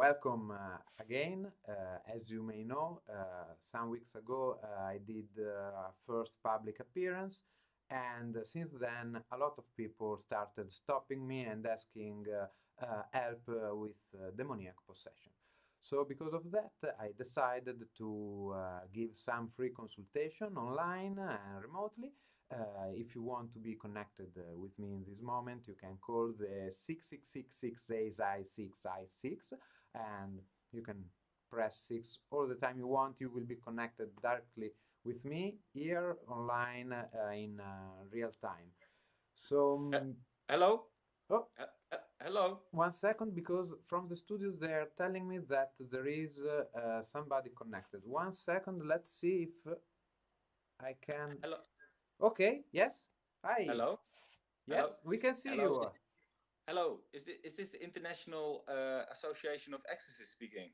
welcome uh, again. Uh, as you may know, uh, some weeks ago uh, I did uh, first public appearance, and since then a lot of people started stopping me and asking uh, help with demoniac possession. So because of that, I decided to give some free consultation online and remotely. Uh, if you want to be connected uh, with me in this moment, you can call the 666 and you can press 6 all the time you want. You will be connected directly with me here online uh, in uh, real time. So, um, hello? Oh, hello? One second, because from the studios they are telling me that there is uh, somebody connected. One second, let's see if I can... Hello? Okay, yes. Hi. Hello? Yes, Hello? we can see Hello? you. Hello, is this, is this the International uh, Association of Exorcists speaking?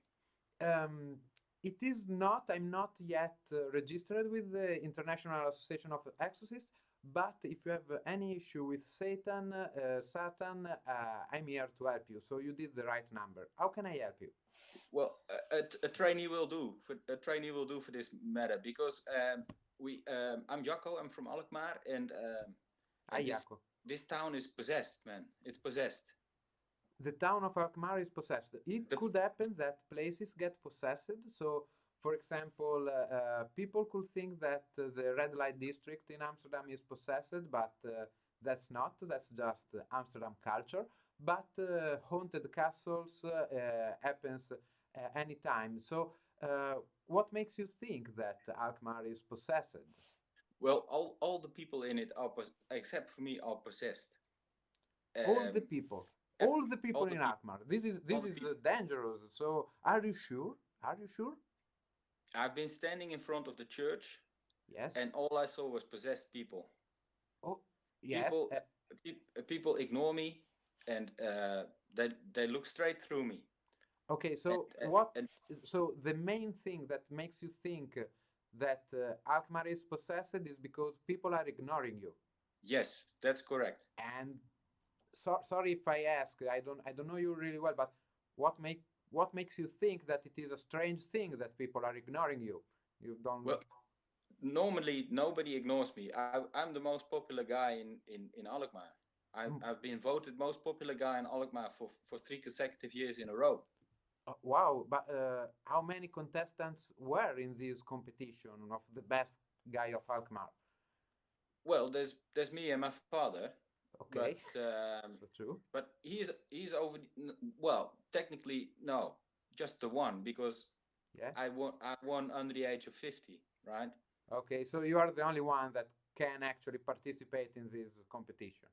Um, it is not, I'm not yet uh, registered with the International Association of Exorcists, but if you have any issue with Satan, uh, Satan, uh, I'm here to help you. So you did the right number. How can I help you? Well, a, a, a trainee will do. For, a trainee will do for this matter because um, we. Um, I'm Jaco. I'm from Alkmaar, and um, Hi, Jaco. This town is possessed, man. It's possessed. The town of Alkmaar is possessed. It The- could happen that places get possessed. So, for example, uh, uh, people could think that uh, the red light district in Amsterdam is possessed, but uh, that's not. That's just uh, Amsterdam culture. But uh, haunted castles uh, uh, happens uh, anytime. So, uh, what makes you think that Alkmaar is possessed? Well, all, all the people in it are, pos- except for me, are possessed. all the Um, people all the people the in Alkmaar. This is this all is uh, dangerous. So, are you sure? Are you sure? I've been standing in front of the church, Yes. and all I saw was possessed people. oh, yes. people, uh, peop- uh, people ignore me, and uh, they they look straight through me. okay. So and- and- what? and- so the main thing that makes you think uh, that uh, Alkmaar is possessed is because people are ignoring you. Yes, that's correct. And so, sorry if I ask. I don't I don't know you really well, but what make what makes you think that it is a strange thing that people are ignoring you? You don't. Well, normally nobody ignores me. I, I'm the most popular guy in in in Alkmaar. I've, Mm. I've been voted most popular guy in Alkmaar for for three consecutive years in a row. Uh, wow, but uh, how many contestants were in this competition of the best guy of Alkmaar? Well, there's there's me and my father, Okay, but um, so true. but he's he's over. Well, technically no, just the one because Yeah. I won I won under the age of fifty, right? Okay, so you are the only one that can actually participate in this competition.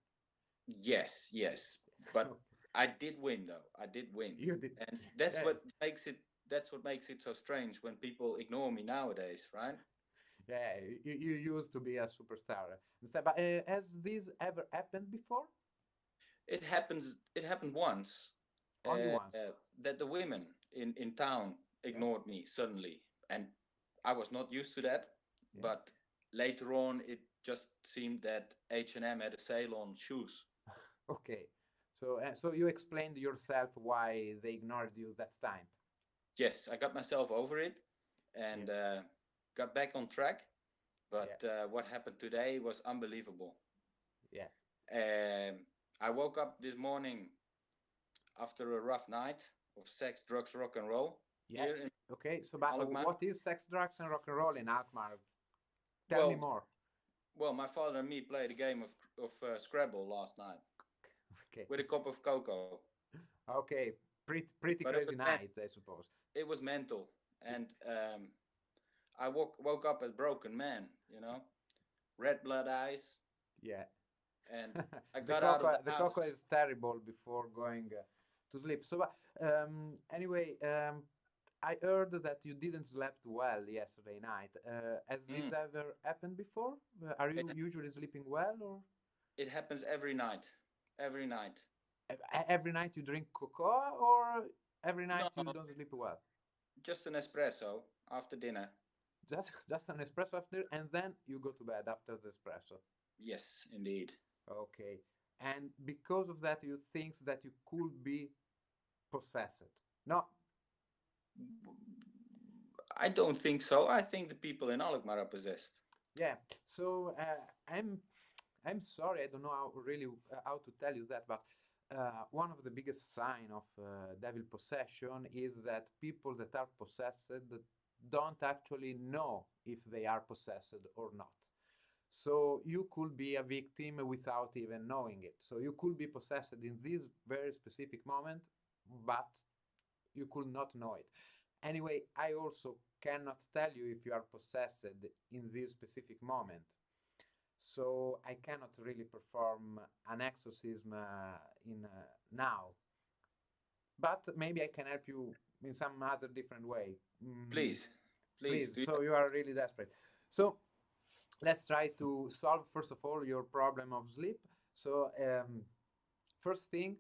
Yes, yes, but I did win though. I did win. You did. and that's Yeah. what makes it that's what makes it so strange when people ignore me nowadays right Yeah, you, you used to be a superstar. But uh, has this ever happened before? it happens it happened once Only uh, once. uh, that the women in in town ignored me suddenly and i was not used to that Yeah. but later on it just seemed that h&m had a sale on shoes Okay, so uh, so you explained yourself why they ignored you that time. yes i got myself over it and uh, got back on track but uh, what happened today was unbelievable Yeah. Um, I woke up this morning after a rough night of sex, drugs, rock and roll. Yes. Okay, so but Alkmaar. what is sex, drugs, and rock and roll in Alkmaar? Tell me Well, more. Well, my father and me played a game of of uh, Scrabble last night Okay. with a cup of cocoa. Okay, pretty pretty But crazy night, I suppose. It was mental, and um, I woke woke up a broken man. You know, red blood eyes, Yeah. and I the out cocoa, of the the house. cocoa is terrible before going uh, to sleep. So, um, anyway, um, I heard that you didn't sleep well yesterday night. Uh, has this Mm. ever happened before? Uh, Are you usually sleeping well, or It happens every night, every night. every night you drink cocoa, or every night you don't sleep well? Just an espresso after dinner. Just just an espresso after, and then you go to bed after the espresso. Yes, indeed. Okay. And because of that, you think that you could be possessed. No, I don't think so. I think the people in Alkmaar are possessed. Yeah. So uh, I'm I'm sorry. I don't know how really uh, how to tell you that, but uh, one of the biggest sign of uh, devil possession is that people that are possessed don't actually know if they are possessed or not. So you could be a victim without even knowing it. So you could be possessed in this very specific moment, but you could not know it. Anyway, I also cannot tell you if you are possessed in this specific moment. So I cannot really perform an exorcism uh, in uh, now. But maybe I can help you in some other different way. Mm. Please, please. please. So you are really desperate. So let's try to solve first of all your problem of sleep. So um, first thing,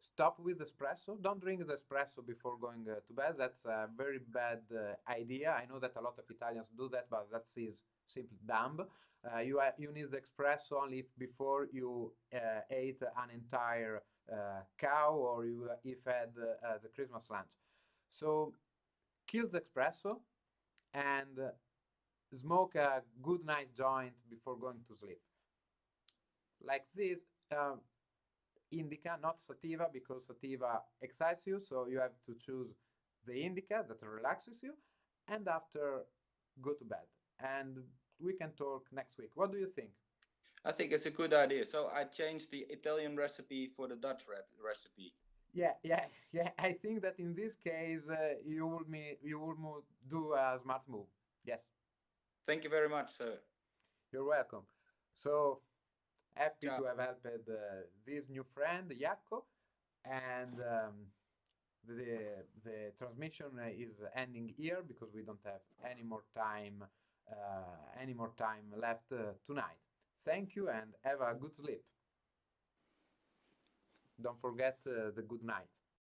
stop with espresso. Don't drink the espresso before going uh, to bed. That's a very bad uh, idea. I know that a lot of Italians do that, but that is simply dumb. Uh, you you need the espresso only if before you uh, ate an entire uh, cow or you if had uh, the Christmas lunch. So kill the espresso and smoke a good night joint before going to sleep. Like this, uh, indica, not sativa, because sativa excites you, so you have to choose the indica that relaxes you, and after go to bed. And we can talk next week. What do you think? I think it's a good idea. So I changed the Italian recipe for the Dutch recipe. Yeah, yeah, yeah. I think that in this case, uh, you will me you will do a smart move. Yes. Thank you very much, sir. You're welcome. So happy Ciao. to have helped uh, this new friend, Jaco, and um, the the transmission is ending here because we don't have any more time uh, any more time left uh, tonight. Thank you and have a good sleep. Don't forget uh, the good night.